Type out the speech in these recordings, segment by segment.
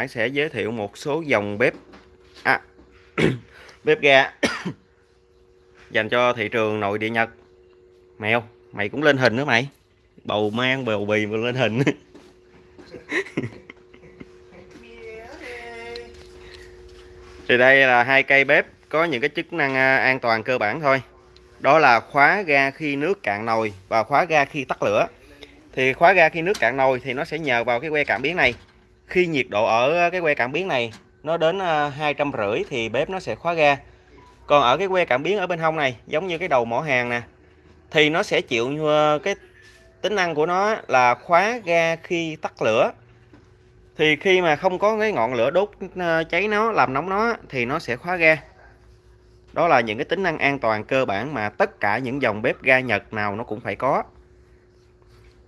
Hải sẽ giới thiệu một số dòng bếp. À, bếp ga dành cho thị trường nội địa Nhật. Mèo mày cũng lên hình nữa mày. Bầu mang bầu bì mà lên hình. Thì đây là hai cây bếp có những cái chức năng à, an toàn cơ bản thôi. Đó là khóa ga khi nước cạn nồi và khóa ga khi tắt lửa. Thì khóa ga khi nước cạn nồi thì nó sẽ nhờ vào cái que cảm biến này khi nhiệt độ ở ờ, cái que cảm biến này nó đến à, hai trăm rưỡi thì bếp nó sẽ khóa ga. Còn ở cái que cảm biến ở bên hông này giống như cái đầu mỏ hàng nè thì nó sẽ chịu cái tính năng của nó là khóa ga khi tắt lửa. Thì khi mà không có cái ngọn lửa đốt ờ, cháy nó làm nóng nó thì nó sẽ khóa ga. Đó là những cái tính năng an toàn cơ bản mà tất cả những dòng bếp ga Nhật nào nó cũng phải có.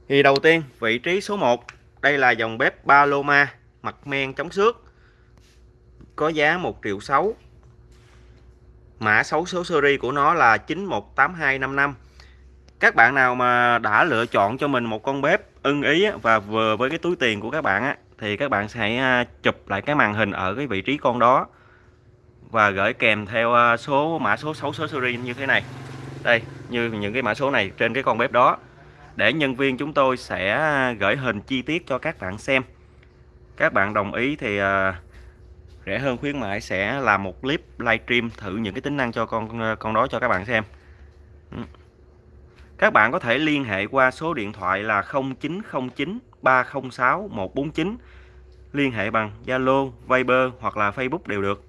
Thì đầu tiên vị trí số 1 đây là dòng bếp Paloma, mặt men chống xước, có giá 1 triệu 6 mã số số series của nó là 918255 các bạn nào mà đã lựa chọn cho mình một con bếp ưng ý và vừa với cái túi tiền của các bạn á, thì các bạn sẽ à, chụp lại cái màn hình ở cái vị trí con đó và gửi kèm theo à, số, mã số 6 số series như thế này. Đây, như những cái mã số này trên cái con bếp đó để nhân viên chúng tôi sẽ à, gửi hình chi tiết cho các bạn xem. Các bạn đồng ý thì à, rẻ hơn khuyến mại sẽ làm một clip livestream thử những cái tính năng cho con à, con đó cho các bạn xem. Ừ. Các bạn có thể liên hệ qua số điện thoại là 0909 306 149 liên hệ bằng Zalo, Viber hoặc là Facebook đều được.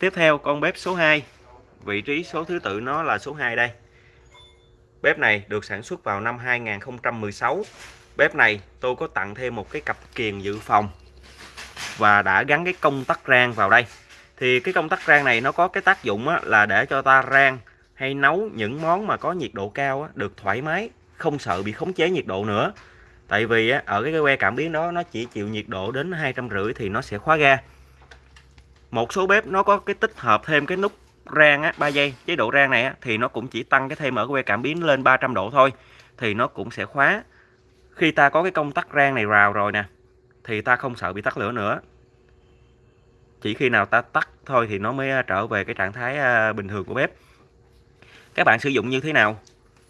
Tiếp theo con bếp số 2 vị trí số thứ tự nó là số 2 đây. Bếp này được sản xuất vào năm 2016. Bếp này tôi có tặng thêm một cái cặp kiềng dự phòng và đã gắn cái công tắc rang vào đây. Thì cái công tắc rang này nó có cái tác dụng là để cho ta rang hay nấu những món mà có nhiệt độ cao được thoải mái, không sợ bị khống chế nhiệt độ nữa. Tại vì ở cái que cảm biến đó nó chỉ chịu nhiệt độ đến hai trăm rưỡi thì nó sẽ khóa ga. Một số bếp nó có cái tích hợp thêm cái nút rang á 3 giây. Chế độ rang này á, thì nó cũng chỉ tăng cái thêm ở que cảm biến lên 300 độ thôi. Thì nó cũng sẽ khóa. Khi ta có cái công tắc rang này vào rồi nè thì ta không sợ bị tắt lửa nữa. Chỉ khi nào ta tắt thôi thì nó mới à, trở về cái trạng thái à, bình thường của bếp. Các bạn sử dụng như thế nào?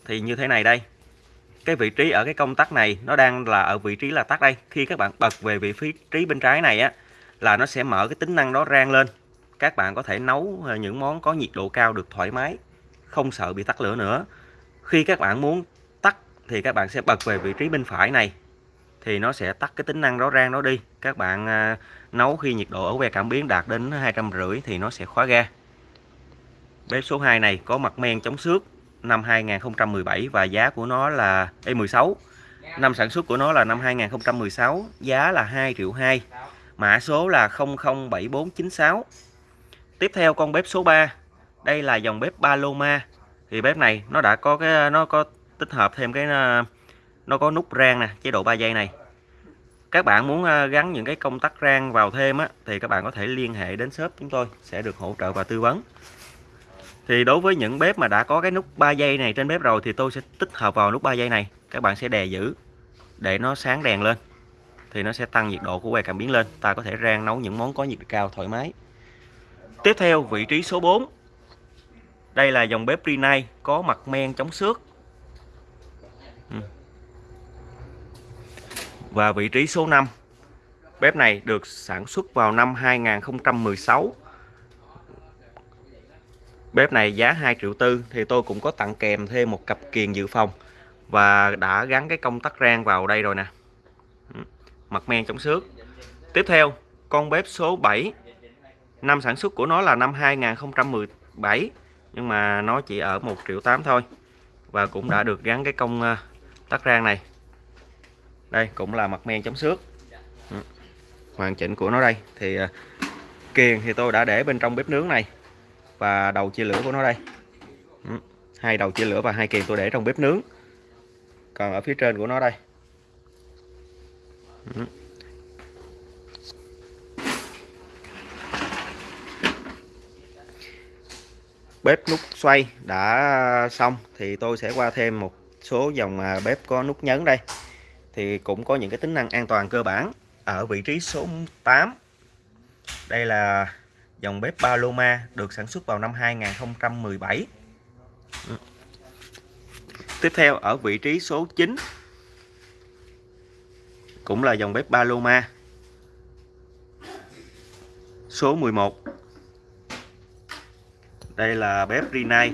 Thì như thế này đây. Cái vị trí ở cái công tắc này nó đang là ở vị trí là tắt đây. Khi các bạn bật về vị trí bên trái này á là nó sẽ mở cái tính năng đó rang lên các bạn có thể nấu ờ, những món có nhiệt độ cao được thoải mái, không sợ bị tắt lửa nữa. Khi các bạn muốn tắt thì các bạn sẽ bật về vị trí bên phải này, thì nó sẽ tắt cái tính năng đó rang đó đi. Các bạn ờ, nấu khi nhiệt độ ở que cảm biến đạt đến hai trăm rưỡi thì nó sẽ khóa ga. Bếp số 2 này có mặt men chống xước năm 2017 và giá của nó là E16 năm sản xuất của nó là năm 2016 giá là 2 triệu 2 mã số là 007496 Tiếp theo con bếp số 3 Đây là dòng bếp Paloma. Thì bếp này nó đã có cái, nó có tích hợp thêm cái ờ, nó có nút rang nè, chế độ 3 giây này. Các bạn muốn ờ, gắn những cái công tắc rang vào thêm á, thì các bạn có thể liên hệ đến shop chúng tôi, sẽ được hỗ trợ và tư vấn. Thì đối với những bếp mà đã có cái nút 3 giây này trên bếp rồi, thì tôi sẽ tích hợp vào nút 3 giây này. Các bạn sẽ đè giữ để nó sáng đèn lên. Thì nó sẽ tăng nhiệt độ của que cảm biến lên. Ta có thể rang nấu những món có nhiệt độ cao thoải mái. Tiếp theo vị trí số 4 Đây là dòng bếp Rinnai có mặt men chống xước. Ừ. Và vị trí số 5 Bếp này được sản xuất vào năm 2016 Bếp này giá 2 triệu tư thì tôi cũng có tặng kèm thêm một cặp kiềng dự phòng. Và đã gắn cái công tắc rang vào đây rồi nè. Ừ. Mặt men chống xước. Tiếp theo, con bếp số 7 năm sản xuất của nó là năm 2017 nhưng mà nó chỉ ở 1 triệu 8 thôi. Và cũng đã được gắn cái công tắc tắt rang này. Đây, cũng là mặt men chống xước. Ừ. Hoàn chỉnh của nó đây. Thì ờ, kiền kiềng thì tôi đã để bên trong bếp nướng này và đầu chia lửa của nó đây. Ừ. Hai đầu chia lửa và hai kiềng tôi để trong bếp nướng. Còn ở phía trên của nó đây. Ừ. bếp nút xoay đã xong thì tôi sẽ qua thêm một số dòng à, bếp có nút nhấn đây. Thì cũng có những cái tính năng an toàn cơ bản ở vị trí số 8 đây là dòng bếp Paloma được sản xuất vào năm 2017 tiếp theo ở vị trí số 9 cũng là dòng bếp Paloma. Số 11 đây là bếp Rinnai.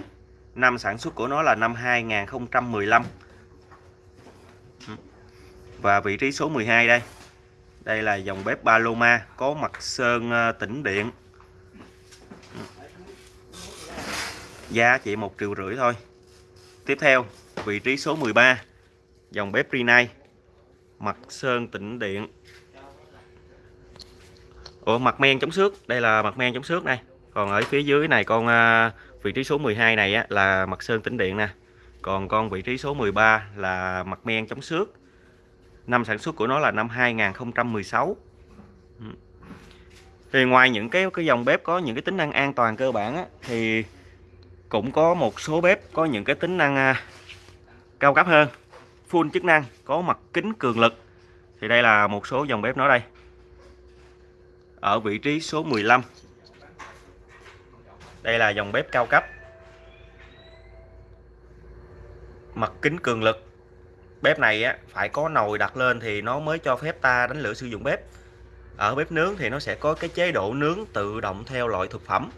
Năm sản xuất của nó là năm 2015 và vị trí số 12 đây. Đây là dòng bếp Paloma, có mặt sơn ờ, tĩnh điện. Giá chỉ một triệu rưỡi thôi. Tiếp theo, vị trí số 13 dòng bếp Rinnai. Mặt sơn tĩnh điện. Ủa, mặt men chống xước. Đây là mặt men chống xước này còn ở phía dưới này con à, vị trí số 12 này á, là mặt sơn tĩnh điện nè. Còn con vị trí số 13 là mặt men chống xước. Năm sản xuất của nó là năm 2016 ừ. thì ngoài những cái cái dòng bếp có những cái tính năng an toàn cơ bản á, thì cũng có một số bếp có những cái tính năng à, cao cấp hơn. Full chức năng có mặt kính cường lực. Thì đây là một số dòng bếp nó đây. Ở vị trí số 15 đây là dòng bếp cao cấp. Mặt kính cường lực. Bếp này á, phải có nồi đặt lên thì nó mới cho phép ta đánh lửa sử dụng bếp. Ở bếp nướng thì nó sẽ có cái chế độ nướng tự động theo loại thực phẩm.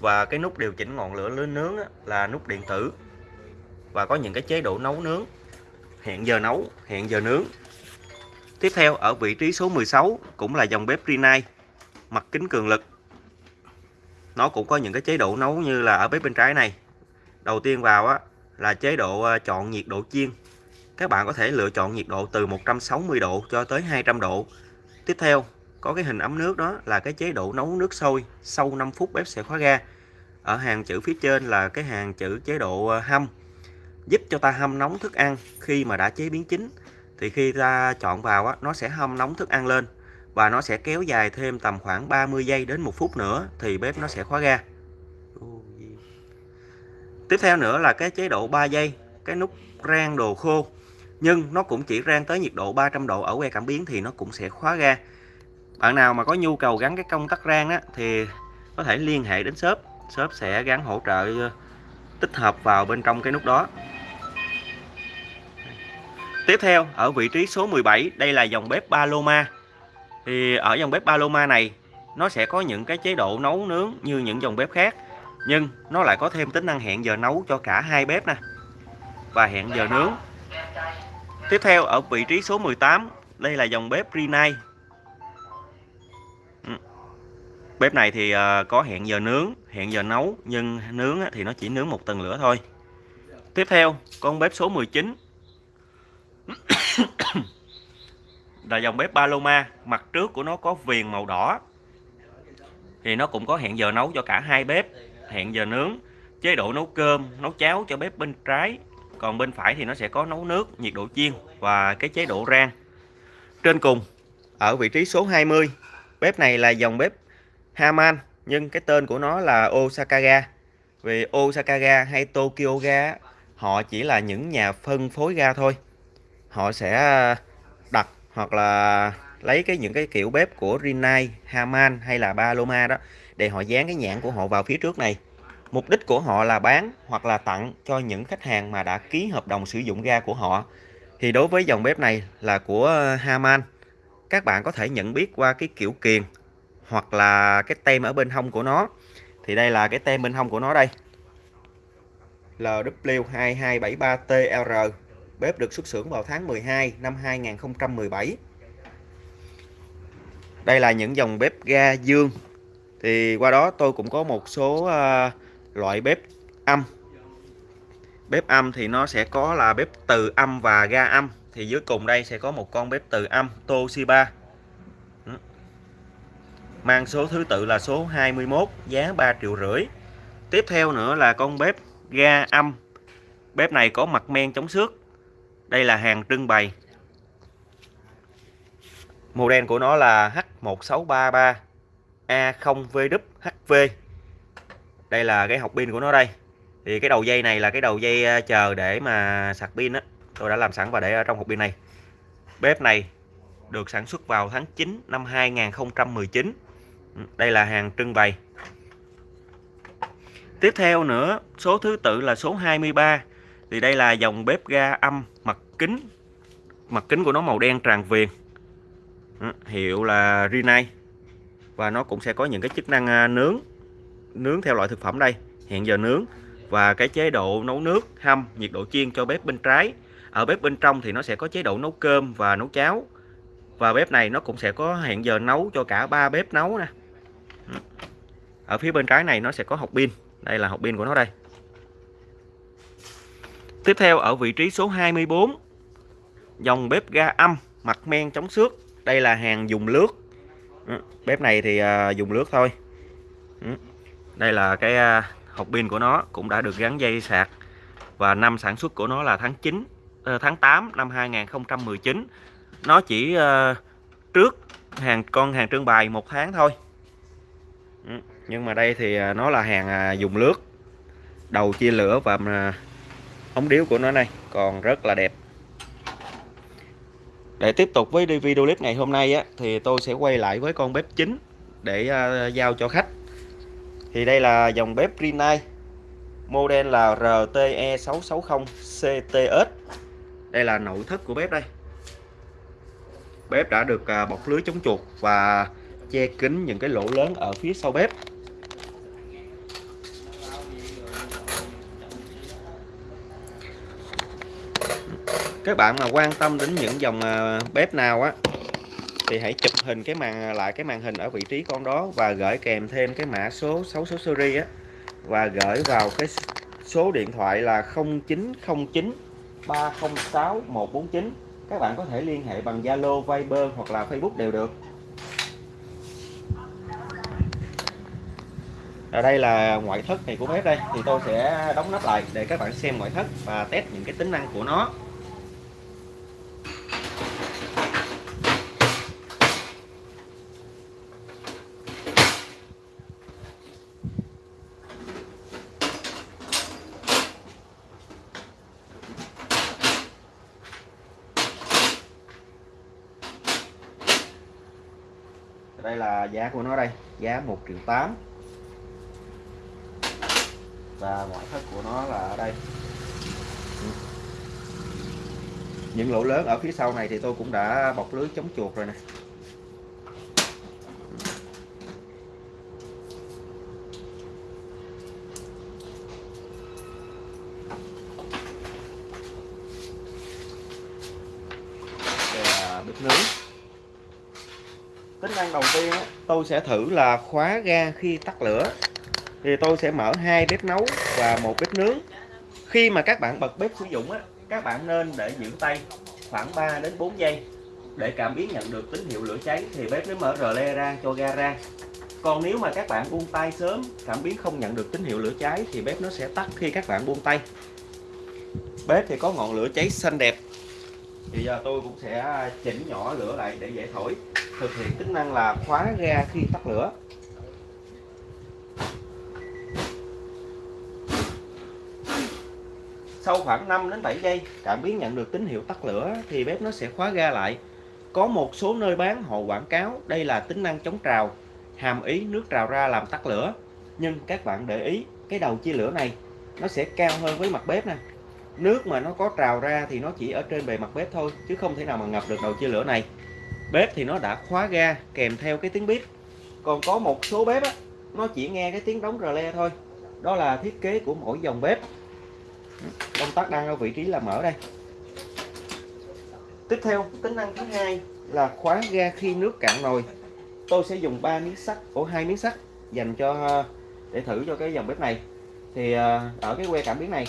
Và cái nút điều chỉnh ngọn lửa lớn nướng á, là nút điện tử. Và có những cái chế độ nấu nướng. Hẹn giờ nấu hẹn giờ nướng. Tiếp theo ở vị trí số 16 cũng là dòng bếp Rinnai. Mặt kính cường lực nó cũng có những cái chế độ nấu như là ở bếp bên trái này. Đầu tiên vào á là chế độ ờ, chọn nhiệt độ chiên. Các bạn có thể lựa chọn nhiệt độ từ 160 độ cho tới 200 độ. Tiếp theo có cái hình ấm nước đó là cái chế độ nấu nước sôi sau 5 phút bếp sẽ khóa ga. Ở hàng chữ phía trên là cái hàng chữ chế độ ờ, hâm. Giúp cho ta hâm nóng thức ăn khi mà đã chế biến chín. Thì khi ta chọn vào á, nó sẽ hâm nóng thức ăn lên và nó sẽ kéo dài thêm tầm khoảng 30 giây đến một phút nữa thì bếp nó sẽ khóa ga. Tiếp theo nữa là cái chế độ 3 giây cái nút rang đồ khô. Nhưng nó cũng chỉ rang tới nhiệt độ 300 độ ở que cảm biến thì nó cũng sẽ khóa ga. Bạn nào mà có nhu cầu gắn cái công tắc rang á, thì có thể liên hệ đến shop. Shop sẽ gắn hỗ trợ ờ, tích hợp vào bên trong cái nút đó. Tiếp theo ở vị trí số 17 đây là dòng bếp Paloma thì ở dòng bếp Paloma này, nó sẽ có những cái chế độ nấu nướng như những dòng bếp khác, nhưng nó lại có thêm tính năng hẹn giờ nấu cho cả hai bếp nè. Và hẹn giờ nướng. Tiếp theo, ở vị trí số 18 đây là dòng bếp Rinnai. Ừ. Bếp này thì ờ, có hẹn giờ nướng, hẹn giờ nấu, nhưng nướng thì nó chỉ nướng một tầng lửa thôi. Tiếp theo, con bếp số 19 là dòng bếp Paloma, mặt trước của nó có viền màu đỏ. Thì nó cũng có hẹn giờ nấu cho cả hai bếp, hẹn giờ nướng, chế độ nấu cơm, nấu cháo cho bếp bên trái. Còn bên phải thì nó sẽ có nấu nước, nhiệt độ chiên và cái chế độ rang. Trên cùng, ở vị trí số 20 bếp này là dòng bếp Haman, nhưng cái tên của nó là Osaka ga vì Osaka ga hay Tokyo ga họ chỉ là những nhà phân phối ga thôi. Họ sẽ hoặc là lấy cái những cái kiểu bếp của Rinnai, Haman hay là Paloma đó để họ dán cái nhãn của họ vào phía trước này. Mục đích của họ là bán hoặc là tặng cho những khách hàng mà đã ký hợp đồng sử dụng ga của họ. Thì đối với dòng bếp này là của Haman. Các bạn có thể nhận biết qua cái kiểu kiền hoặc là cái tem ở bên hông của nó. Thì đây là cái tem bên hông của nó đây. LW2273TR Bếp được xuất xưởng vào tháng 12 năm 2017. Đây là những dòng bếp ga dương. Thì qua đó tôi cũng có một số ờ, loại bếp âm. Bếp âm thì nó sẽ có là bếp từ âm và ga âm. Thì dưới cùng đây sẽ có một con bếp từ âm Toshiba. Ừ. Mang số thứ tự là số 21, giá 3 triệu rưỡi. Tiếp theo nữa là con bếp ga âm. Bếp này có mặt men chống xước đây là hàng trưng bày. Model của nó là H1633 A0VWHV. Đây là cái học pin của nó đây. Thì cái đầu dây này là cái đầu dây ờ, chờ để mà sạc pin á. Tôi đã làm sẵn và để ở trong hộp pin này. Bếp này được sản xuất vào tháng 9 năm 2019 ừ, đây là hàng trưng bày tiếp theo nữa, số thứ tự là số 23 thì đây là dòng bếp ga âm, mặt kính. Mặt kính của nó màu đen tràn viền. Ừ, hiệu là Rinnai. Và nó cũng sẽ có những cái chức năng à, nướng. Nướng theo loại thực phẩm đây, hẹn giờ nướng. Và cái chế độ nấu nước, hâm, nhiệt độ chiên cho bếp bên trái. Ở bếp bên trong thì nó sẽ có chế độ nấu cơm và nấu cháo. Và bếp này nó cũng sẽ có hẹn giờ nấu cho cả ba bếp nấu nè. Ừ. Ở phía bên trái này nó sẽ có hộp pin. Đây là hộp pin của nó đây tiếp theo ở vị trí số 24 dòng bếp ga âm, mặt men chống xước. Đây là hàng dùng lướt. Ừ, bếp này thì à, dùng lướt thôi. Ừ, đây là cái à, hộp pin của nó, cũng đã được gắn dây sạc. Và năm sản xuất của nó là tháng 9 ờ, tháng 8 năm 2019 nó chỉ ờ, trước hàng, con hàng trưng bày một tháng thôi. Ừ, nhưng mà đây thì à, nó là hàng dùng lướt. Đầu chia lửa và ống điếu của nó này còn rất là đẹp. Để tiếp tục với video clip ngày hôm nay á, thì tôi sẽ quay lại với con bếp chính để uh, giao cho khách. Thì đây là dòng bếp Rinnai model là RTE660CTS đây là nội thất của bếp đây. Bếp đã được à, bọc lưới chống chuột và che kín những cái lỗ lớn ở phía sau bếp. Các bạn mà quan tâm đến những dòng à, bếp nào á thì hãy chụp hình cái màn à, lại cái màn hình ở vị trí con đó và gửi kèm thêm cái mã số 6 số series á và gửi vào cái số điện thoại là 0909 306 149 các bạn có thể liên hệ bằng Zalo, Viber hoặc là Facebook đều được. Ở đây là ngoại thất này của bếp đây thì tôi sẽ đóng nắp lại để các bạn xem ngoại thất và test những cái tính năng của nó đây là giá của nó đây, giá 1 triệu 8 và ngoại thất của nó là ở đây. Những lỗ lớn ở phía sau này thì tôi cũng đã bọc lưới chống chuột rồi nè. Đây là bếp nướng tính năng đầu tiên tôi sẽ thử là khóa ga khi tắt lửa. Thì tôi sẽ mở hai bếp nấu và một bếp nướng. Khi mà các bạn bật bếp sử dụng á, các bạn nên để giữ tay khoảng 3 đến 4 giây. Để cảm biến nhận được tín hiệu lửa cháy thì bếp mới mở rờ le ra cho ga ra. Còn nếu mà các bạn buông tay sớm, cảm biến không nhận được tín hiệu lửa cháy thì bếp nó sẽ tắt khi các bạn buông tay. Bếp thì có ngọn lửa cháy xanh đẹp. Thì giờ tôi cũng sẽ chỉnh nhỏ lửa lại để dễ thổi thực hiện tính năng là khóa ga khi tắt lửa. Sau khoảng 5 đến 7 giây, cảm biến nhận được tín hiệu tắt lửa thì bếp nó sẽ khóa ga lại. Có một số nơi bán, họ quảng cáo đây là tính năng chống trào, hàm ý nước trào ra làm tắt lửa. Nhưng các bạn để ý, cái đầu chia lửa này, nó sẽ cao hơn với mặt bếp nè. Nước mà nó có trào ra thì nó chỉ ở trên bề mặt bếp thôi, chứ không thể nào mà ngập được đầu chia lửa này bếp thì nó đã khóa ga, kèm theo cái tiếng bếp còn có một số bếp á, nó chỉ nghe cái tiếng đóng rờ le thôi. Đó là thiết kế của mỗi dòng bếp. Công tắc đang ở vị trí là mở đây. Tiếp theo, tính năng thứ hai là khóa ga khi nước cạn nồi. Tôi sẽ dùng 3 miếng sắt của hai miếng sắt dành cho ờ, để thử cho cái dòng bếp này. Thì ờ, ở cái que cảm biến này,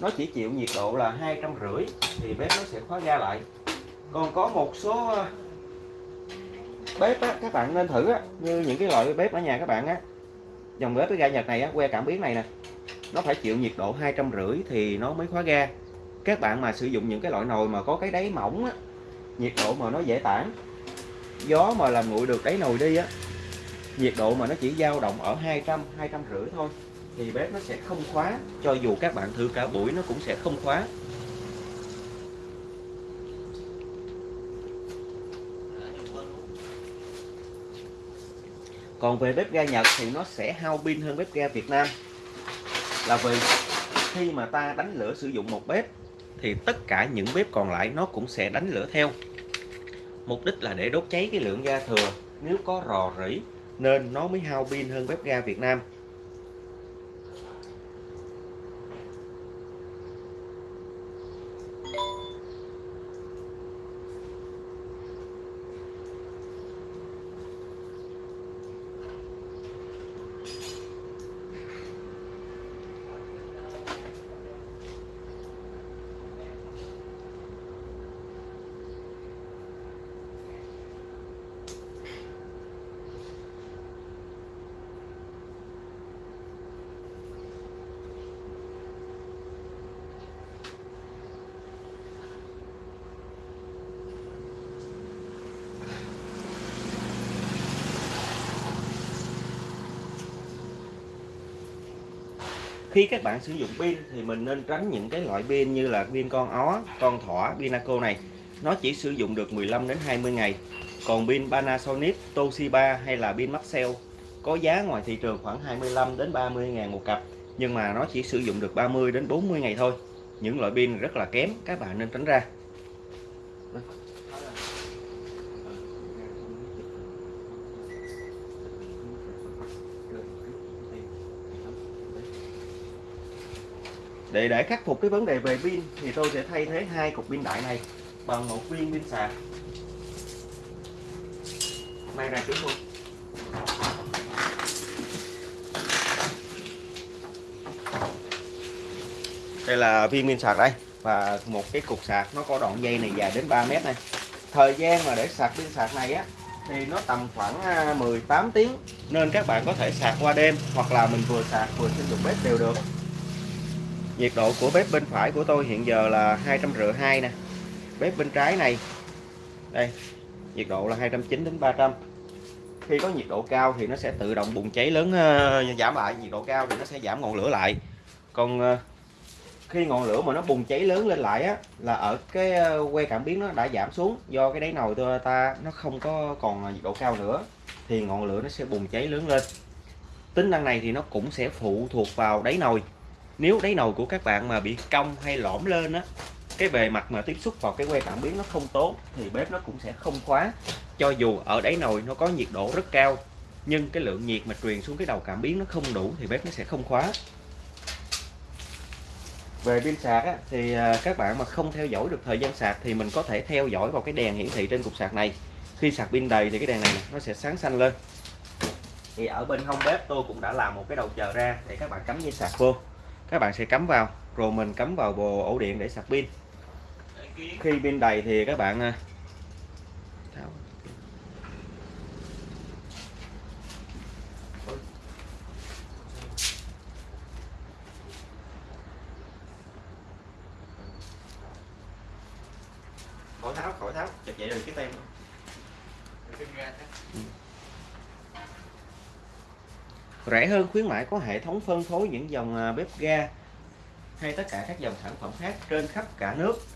nó chỉ chịu nhiệt độ là hai trăm rưỡi thì bếp nó sẽ khóa ga lại. Còn có một số ờ, bếp á, các bạn nên thử á, như những cái loại bếp ở nhà các bạn á. Dòng bếp cái ga Nhật này á, que cảm biến này nè nó phải chịu nhiệt độ hai trăm rưỡi thì nó mới khóa ga. Các bạn mà sử dụng những cái loại nồi mà có cái đáy mỏng á nhiệt độ mà nó dễ tản gió mà làm nguội được đáy nồi đi á nhiệt độ mà nó chỉ dao động ở 200 200 rưỡi thôi thì bếp nó sẽ không khóa cho dù các bạn thử cả buổi nó cũng sẽ không khóa. Còn về bếp ga Nhật thì nó sẽ hao pin hơn bếp ga Việt Nam. Là vì khi mà ta đánh lửa sử dụng một bếp thì tất cả những bếp còn lại nó cũng sẽ đánh lửa theo. Mục đích là để đốt cháy cái lượng ga thừa. Nếu có rò rỉ, nên nó mới hao pin hơn bếp ga Việt Nam. Khi các bạn sử dụng pin thì mình nên tránh những cái loại pin như là pin con ó, con thỏ, Pinaco này. Nó chỉ sử dụng được 15 đến 20 ngày. Còn pin Panasonic, Toshiba hay là pin Maxell có giá ngoài thị trường khoảng 25 đến 30 ngàn một cặp nhưng mà nó chỉ sử dụng được 30 đến 40 ngày thôi. Những loại pin rất là kém các bạn nên tránh ra. Để để khắc phục cái vấn đề về pin thì tôi sẽ thay thế hai cục pin đại này bằng một viên pin sạc. Mang ra trước luôn. Đây là viên pin sạc đây, và một cái cục sạc nó có đoạn dây này dài đến 3 mét này. Thời gian mà để sạc pin sạc này á, thì nó tầm khoảng à, 18 tiếng. Nên các bạn có thể sạc qua đêm hoặc là mình vừa sạc vừa sử dụng bếp đều được nhiệt độ của bếp bên phải của tôi hiện giờ là hai trăm rưỡi hai nè. Bếp bên trái này đây nhiệt độ là 290 đến 300 khi có nhiệt độ cao thì nó sẽ tự động bùng cháy lớn uh, giảm lại nhiệt độ cao thì nó sẽ giảm ngọn lửa lại. Còn uh, khi ngọn lửa mà nó bùng cháy lớn lên lại á là ở cái ờ, que cảm biến nó đã giảm xuống do cái đáy nồi tôi ta nó không có còn nhiệt độ cao nữa thì ngọn lửa nó sẽ bùng cháy lớn lên. Tính năng này thì nó cũng sẽ phụ thuộc vào đáy nồi nếu đáy nồi của các bạn mà bị cong hay lõm lên á cái bề mặt mà tiếp xúc vào cái que cảm biến nó không tốt thì bếp nó cũng sẽ không khóa. Cho dù ở đáy nồi nó có nhiệt độ rất cao nhưng cái lượng nhiệt mà truyền xuống cái đầu cảm biến nó không đủ thì bếp nó sẽ không khóa. Về pin sạc á, thì à, các bạn mà không theo dõi được thời gian sạc thì mình có thể theo dõi vào cái đèn hiển thị trên cục sạc này. Khi sạc pin đầy thì cái đèn này nó sẽ sáng xanh lên. Thì ở bên hông bếp tôi cũng đã làm một cái đầu chờ ra để các bạn cắm dây sạc vô các bạn sẽ cắm vào, rồi mình cắm vào bộ ổ điện để sạc pin. Khi pin đầy thì các bạn à, tháo khỏi tháo khỏi tháo chặt vậy rồi cái tem rẻ hơn khuyến mãi có hệ thống phân phối những dòng à, bếp ga hay tất cả các dòng sản phẩm khác trên khắp cả nước.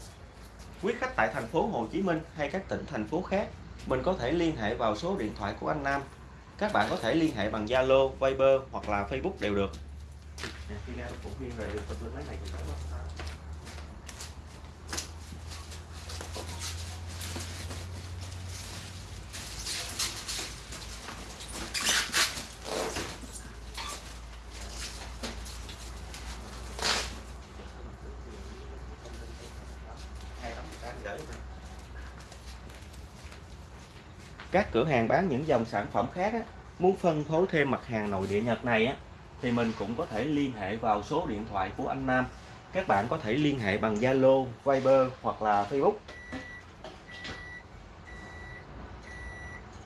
Quý khách tại thành phố Hồ Chí Minh hay các tỉnh thành phố khác mình có thể liên hệ vào số điện thoại của anh Nam. Các bạn có thể liên hệ bằng Zalo, Viber hoặc là Facebook đều được khi nào cũng viên về được máy này các cửa hàng bán những dòng sản phẩm khác á, muốn phân phối thêm mặt hàng nội địa Nhật này á, thì mình cũng có thể liên hệ vào số điện thoại của anh Nam. Các bạn có thể liên hệ bằng Zalo, Viber hoặc là Facebook.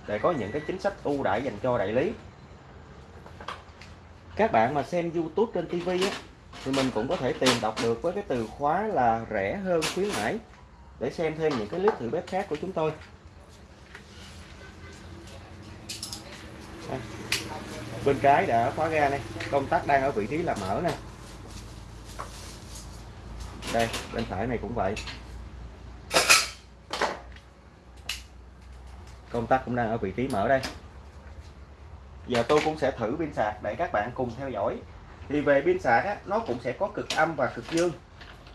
Để có những cái chính sách ưu đãi dành cho đại lý. Các bạn mà xem YouTube trên TV á, thì mình cũng có thể tìm đọc được với cái từ khóa là rẻ hơn khuyến mãi. Để xem thêm những cái clip thử bếp khác của chúng tôi. Bên trái đã khóa ga này. Công tắc đang ở vị trí là mở nè. Đây bên phải này cũng vậy. Công tắc cũng đang ở vị trí mở đây. Giờ tôi cũng sẽ thử pin sạc để các bạn cùng theo dõi. Thì về pin sạc á, nó cũng sẽ có cực âm và cực dương.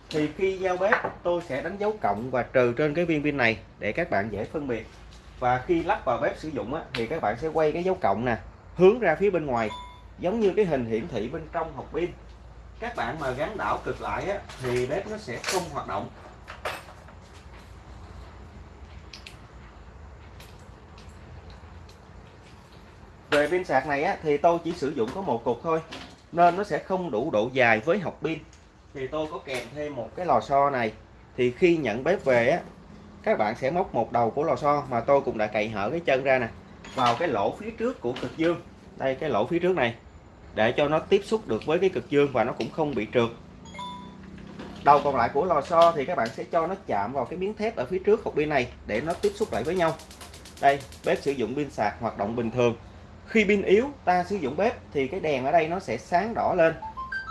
Thì khi giao bếp tôi sẽ đánh dấu cộng và trừ trên cái viên pin này để các bạn dễ phân biệt và khi lắp vào bếp sử dụng á, thì các bạn sẽ quay cái dấu cộng nè hướng ra phía bên ngoài giống như cái hình hiển thị bên trong hộp pin. Các bạn mà gắn đảo cực lại á, thì bếp nó sẽ không hoạt động. Về pin sạc này á, thì tôi chỉ sử dụng có một cục thôi nên nó sẽ không đủ độ dài với hộp pin. Thì tôi có kèm thêm một cái lò xo này. Thì khi nhận bếp về á các bạn sẽ móc một đầu của lò xo mà tôi cũng đã cậy hở cái chân ra nè. Vào cái lỗ phía trước của cực dương. Đây, cái lỗ phía trước này. Để cho nó tiếp xúc được với cái cực dương và nó cũng không bị trượt. Đầu còn lại của lò xo thì các bạn sẽ cho nó chạm vào cái miếng thép ở phía trước hộp pin này để nó tiếp xúc lại với nhau. Đây, bếp sử dụng pin sạc hoạt động bình thường. Khi pin yếu, ta sử dụng bếp thì cái đèn ở đây nó sẽ sáng đỏ lên.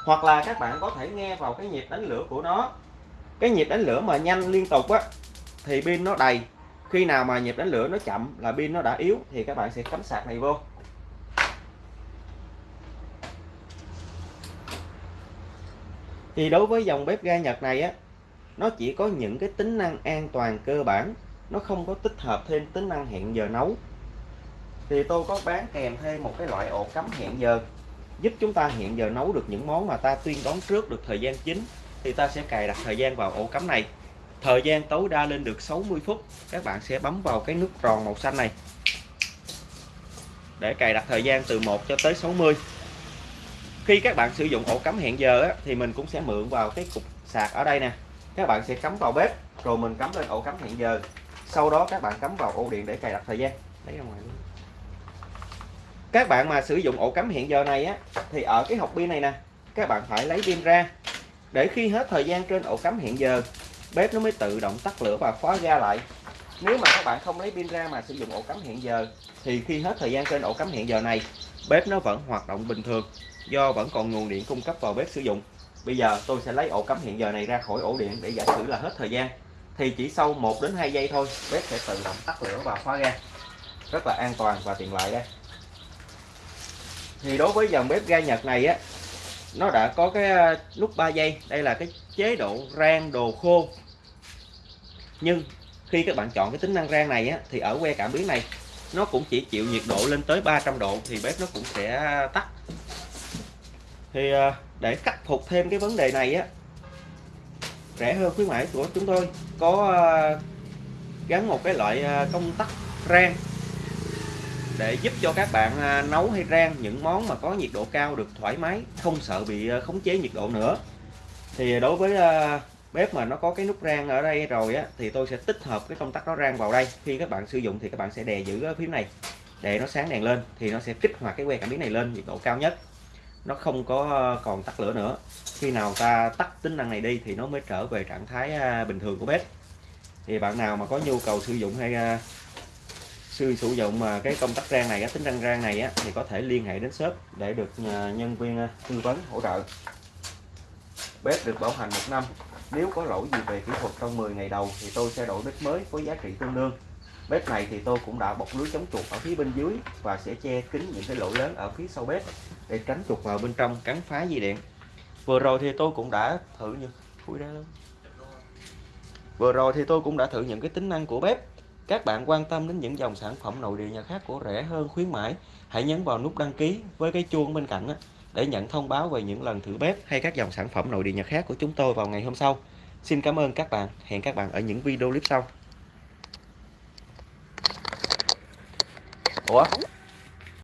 Hoặc là các bạn có thể nghe vào cái nhịp đánh lửa của nó. Cái nhịp đánh lửa mà nhanh liên tục á thì pin nó đầy. Khi nào mà nhịp đánh lửa nó chậm là pin nó đã yếu thì các bạn sẽ cắm sạc này vô. Thì đối với dòng bếp ga Nhật này á, nó chỉ có những cái tính năng an toàn cơ bản, nó không có tích hợp thêm tính năng hẹn giờ nấu. Thì tôi có bán kèm thêm một cái loại ổ cắm hẹn giờ, giúp chúng ta hẹn giờ nấu được những món mà ta tuyên đoán trước được thời gian chính thì ta sẽ cài đặt thời gian vào ổ cắm này thời gian tối đa lên được 60 phút các bạn sẽ bấm vào cái nút tròn màu xanh này. Để cài đặt thời gian từ 1 cho tới 60 khi các bạn sử dụng ổ cắm hẹn giờ á, thì mình cũng sẽ mượn vào cái cục sạc ở đây nè. Các bạn sẽ cắm vào bếp rồi mình cắm lên ổ cắm hẹn giờ. Sau đó các bạn cắm vào ổ điện để cài đặt thời gian. Lấy ra ngoài luôn. Các bạn mà sử dụng ổ cắm hẹn giờ này á thì ở cái hộp pin này nè các bạn phải lấy pin ra. Để khi hết thời gian trên ổ cắm hẹn giờ bếp nó mới tự động tắt lửa và khóa ga lại. Nếu mà các bạn không lấy pin ra mà sử dụng ổ cắm hẹn giờ, thì khi hết thời gian trên ổ cắm hẹn giờ này, bếp nó vẫn hoạt động bình thường, do vẫn còn nguồn điện cung cấp vào bếp sử dụng. Bây giờ tôi sẽ lấy ổ cắm hẹn giờ này ra khỏi ổ điện để giả sử là hết thời gian. Thì chỉ sau 1 đến 2 giây thôi, bếp sẽ tự động tắt lửa và khóa ga. Rất là an toàn và tiện lợi đây. Thì đối với dòng bếp ga Nhật này á, nó đã có cái à, nút 3 giây. Đây là cái chế độ rang đồ khô. Nhưng khi các bạn chọn cái tính năng rang này á, thì ở que cảm biến này, nó cũng chỉ chịu nhiệt độ lên tới 300 độ thì bếp nó cũng sẽ tắt. Thì à, để khắc phục thêm cái vấn đề này á, rẻ hơn khuyến mãi của chúng tôi. Có à, gắn một cái loại à, công tắc rang để giúp cho các bạn nấu hay rang những món mà có nhiệt độ cao được thoải mái, không sợ bị khống chế nhiệt độ nữa thì đối với ờ, bếp mà nó có cái nút rang ở đây rồi á thì tôi sẽ tích hợp cái công tắc đó rang vào đây. Khi các bạn sử dụng thì các bạn sẽ đè giữ cái phím này để nó sáng đèn lên thì nó sẽ kích hoạt cái que cảm biến này lên nhiệt độ cao nhất. Nó không có ờ, còn tắt lửa nữa. Khi nào ta tắt tính năng này đi thì nó mới trở về trạng thái ờ, bình thường của bếp. Thì bạn nào mà có nhu cầu sử dụng hay sử dụng mà cái công tắc rang này tính năng rang này á, thì có thể liên hệ đến shop để được nhân viên tư vấn hỗ trợ bếp được bảo hành một năm. Nếu có lỗi gì về kỹ thuật trong 10 ngày đầu thì tôi sẽ đổi bếp mới với giá trị tương đương. Bếp này thì tôi cũng đã bọc lưới chống chuột ở phía bên dưới và sẽ che kín những cái lỗ lớn ở phía sau bếp để tránh chuột vào bên trong cắn phá dây điện. Vừa rồi thì tôi cũng đã thử những khui ra luôn vừa rồi thì tôi cũng đã thử những cái tính năng của bếp. Các bạn quan tâm đến những dòng sản phẩm nội địa nhà khác của rẻ hơn khuyến mãi, hãy nhấn vào nút đăng ký với cái chuông bên cạnh để nhận thông báo về những lần thử bếp hay các dòng sản phẩm nội địa nhật khác của chúng tôi vào ngày hôm sau. Xin cảm ơn các bạn, hẹn các bạn ở những video clip sau. Ủa?